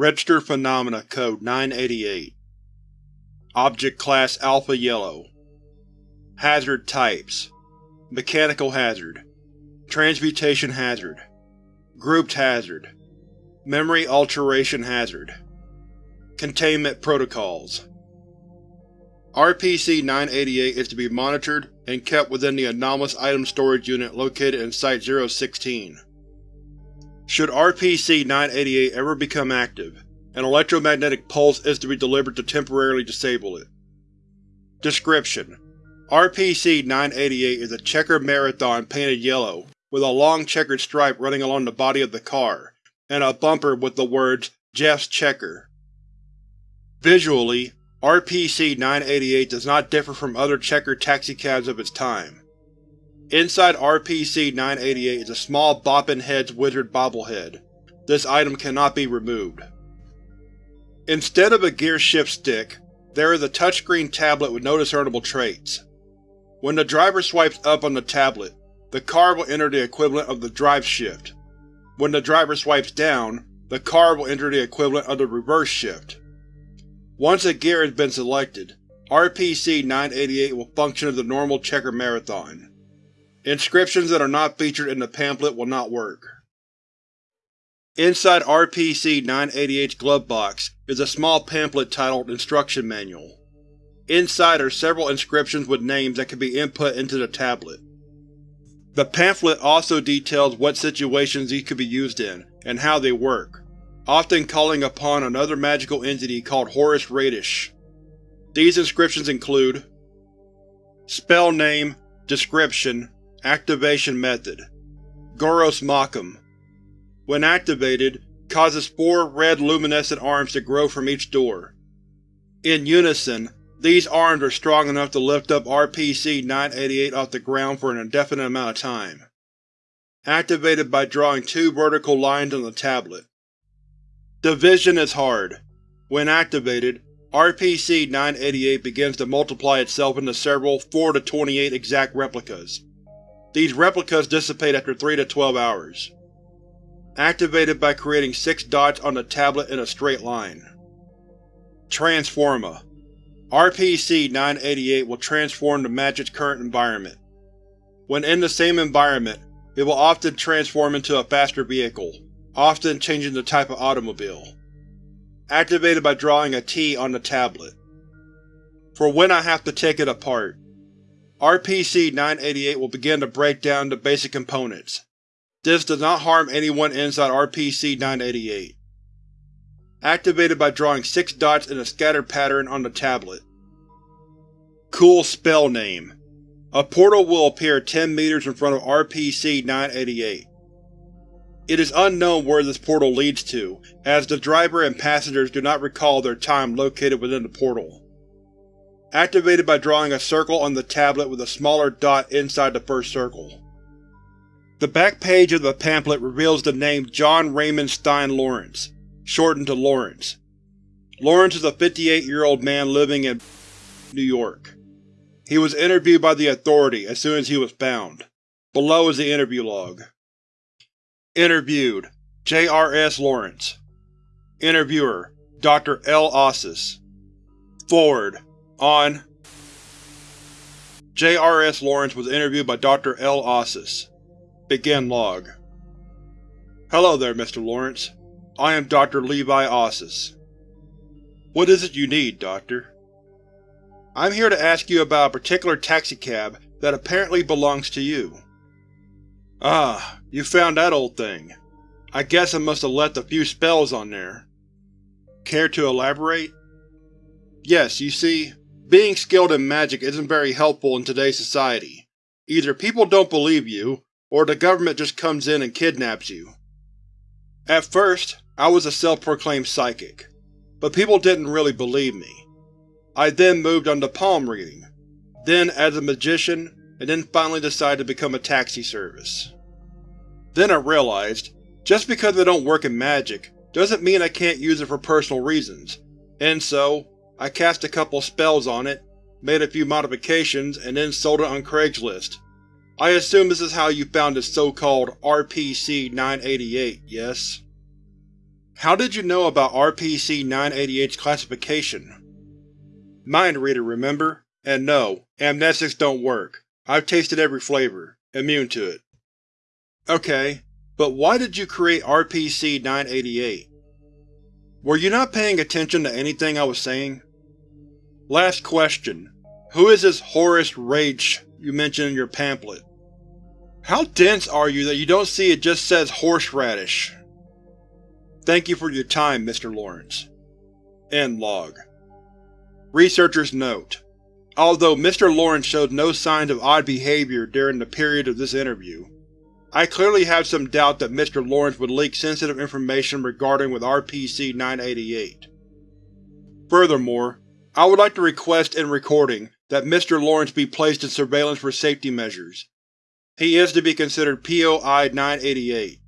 Registered Phenomena Code 988 Object Class Alpha Yellow. Hazard Types. Mechanical Hazard. Transmutation Hazard. Grouped Hazard. Memory Alteration Hazard. Containment Protocols. RPC-988 is to be monitored and kept within the Anomalous Item Storage Unit located in Site-016. Should RPC-988 ever become active, an electromagnetic pulse is to be delivered to temporarily disable it. Description: RPC-988 is a checkered marathon painted yellow, with a long checkered stripe running along the body of the car, and a bumper with the words Jeff's Checker. Visually, RPC-988 does not differ from other checkered taxicabs of its time. Inside RPC-988 is a small Boppin' Heads wizard bobblehead. This item cannot be removed. Instead of a gear shift stick, there is a touchscreen tablet with no discernible traits. When the driver swipes up on the tablet, the car will enter the equivalent of the drive shift. When the driver swipes down, the car will enter the equivalent of the reverse shift. Once a gear has been selected, RPC-988 will function as a normal checker marathon. Inscriptions that are not featured in the pamphlet will not work. Inside RPC-988's glove box is a small pamphlet titled Instruction Manual. Inside are several inscriptions with names that can be input into the tablet. The pamphlet also details what situations these could be used in, and how they work, often calling upon another magical entity called Horus Radish. These inscriptions include Spell Name Description Activation Method Goros Machum When activated, causes four red luminescent arms to grow from each door. In unison, these arms are strong enough to lift up RPC-988 off the ground for an indefinite amount of time. Activated by drawing two vertical lines on the tablet. Division is hard. When activated, RPC-988 begins to multiply itself into several 4 to 28 exact replicas. These replicas dissipate after 3 to 12 hours. Activated by creating six dots on the tablet in a straight line. Transforma RPC-988 will transform to match its current environment. When in the same environment, it will often transform into a faster vehicle, often changing the type of automobile. Activated by drawing a T on the tablet. For when I have to take it apart, RPC-988 will begin to break down the basic components. This does not harm anyone inside RPC-988. Activated by drawing six dots in a scattered pattern on the tablet. Cool Spell Name A portal will appear 10 meters in front of RPC-988. It is unknown where this portal leads to, as the driver and passengers do not recall their time located within the portal activated by drawing a circle on the tablet with a smaller dot inside the first circle. The back page of the pamphlet reveals the name John Raymond Stein Lawrence, shortened to Lawrence. Lawrence is a 58-year-old man living in New York. He was interviewed by the Authority as soon as he was found. Below is the interview log. Interviewed: J.R.S. Lawrence Interviewer: Dr. L. Ossis Forward on J.R.S. Lawrence was interviewed by Dr. L. Ossis. Begin log. Hello there, Mr. Lawrence. I am Dr. Levi Ossis. What is it you need, Doctor? I'm here to ask you about a particular taxicab that apparently belongs to you. Ah, you found that old thing. I guess I must have left a few spells on there. Care to elaborate? Yes, you see, being skilled in magic isn't very helpful in today's society. Either people don't believe you, or the government just comes in and kidnaps you. At first, I was a self-proclaimed psychic, but people didn't really believe me. I then moved on to palm reading, then as a magician, and then finally decided to become a taxi service. Then I realized, just because I don't work in magic doesn't mean I can't use it for personal reasons, and so, I cast a couple spells on it, made a few modifications, and then sold it on Craigslist. I assume this is how you found this so-called RPC-988, yes? How did you know about RPC-988's classification? Mind reader, remember? And no, amnestics don't work. I've tasted every flavor. Immune to it. Okay, but why did you create RPC-988? Were you not paying attention to anything I was saying? Last question. Who is this Horace Rage you mentioned in your pamphlet? How dense are you that you don't see it just says horseradish? Thank you for your time, Mr. Lawrence. End log. Researcher's Note: Although Mr. Lawrence showed no signs of odd behavior during the period of this interview, I clearly have some doubt that Mr. Lawrence would leak sensitive information regarding with RPC-988. Furthermore, I would like to request in recording that Mr. Lawrence be placed in surveillance for safety measures. He is to be considered POI-988.